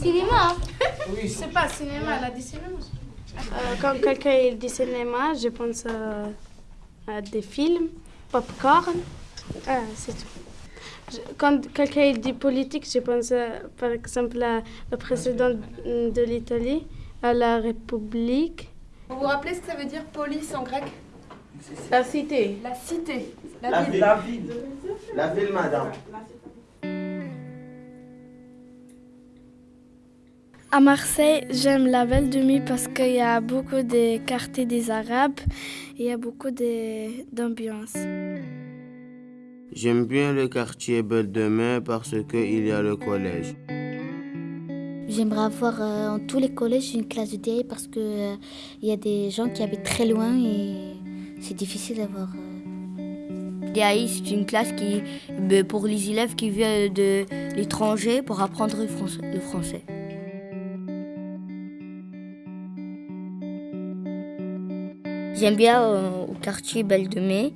Cinéma Oui. C'est pas cinéma, elle a dit cinéma. Euh, quand quelqu'un dit cinéma, je pense euh, à des films, popcorn, ah, c'est tout. Je- Quand quelqu'un dit politique, je pense euh, par exemple à le président de l'Italie, à la République. Vous vous rappelez ce que ça veut dire police en grec? La cité. La cité. La, La ville. ville. La ville. La ville, madame. À Marseille, j'aime la Belle de Nuit parce qu'il y a beaucoup de quartiers des Arabes et il y a beaucoup d'ambiance. J'aime bien le quartier Belle de Mai parce qu'il y a le collège. J'aimerais avoir euh, en tous les collèges une classe de DI parce que euh, il y a des gens qui habitent très loin et c'est difficile d'avoir. euh, DAI, c'est une classe qui, ben, pour les élèves qui viennent de l'étranger pour apprendre le français. Le français. J'aime bien euh, au quartier Belle de Mai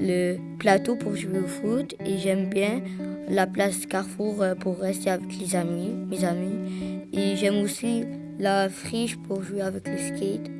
le plateau pour jouer au foot et j'aime bien la place Carrefour euh, pour rester avec les amis, mes amis. Et j'aime aussi la friche pour jouer avec le skate.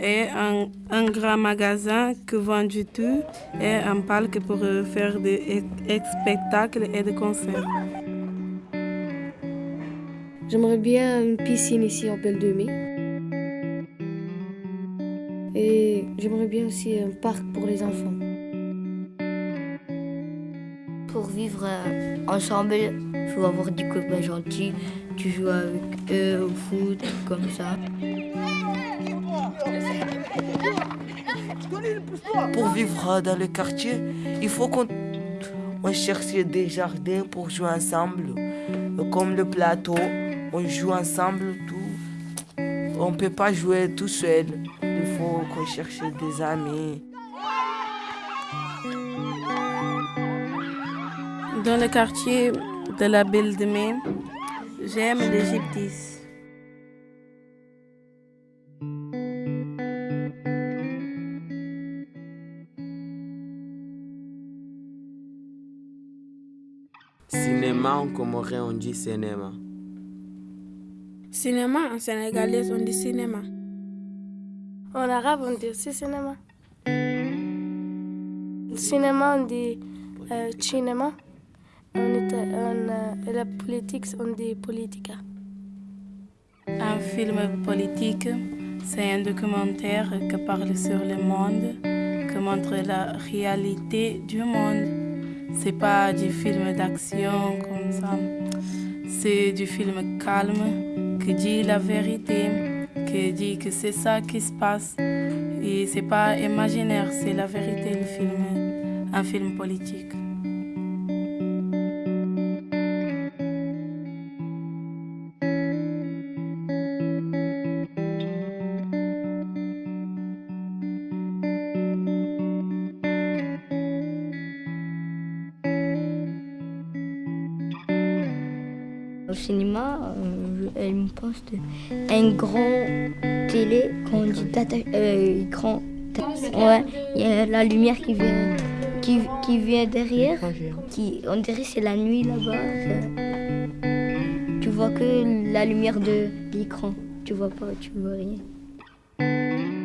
et un, un grand magasin qui vend du tout et un parc pour faire des ex- spectacles et des concerts. J'aimerais bien une piscine ici en Belle de Mai. Et j'aimerais bien aussi un parc pour les enfants. Pour vivre euh, ensemble, il faut avoir des copains gentils. Tu joues avec eux au foot, comme ça. Pour vivre dans le quartier, il faut qu'on on cherche des jardins pour jouer ensemble. Comme le plateau, on joue ensemble tout. On ne peut pas jouer tout seul. Il faut qu'on cherche des amis. Dans le quartier de la Belle de Mai, j'aime l'Égyptis. Cinéma en comorien, on dit cinéma? Cinéma, en sénégalais, on dit cinéma. En arabe, on dit aussi cinéma. Cinéma, on dit euh, cinéma. En, euh, et la politique, on dit politica. Un film politique, c'est un documentaire qui parle sur le monde, qui montre la réalité du monde. C'est pas du film d'action comme ça. C'est du film calme qui dit la vérité, qui dit que c'est ça qui se passe. Et c'est pas imaginaire, c'est la vérité, le film, un film politique. Au cinéma, euh, elle me pense de un grand télé qu'on dit euh, grand. Ouais, il y a la lumière qui vient, qui, qui vient derrière. Qui, on dirait que c'est la nuit là-bas. Tu vois que la lumière de l'écran. Tu vois pas, tu vois rien.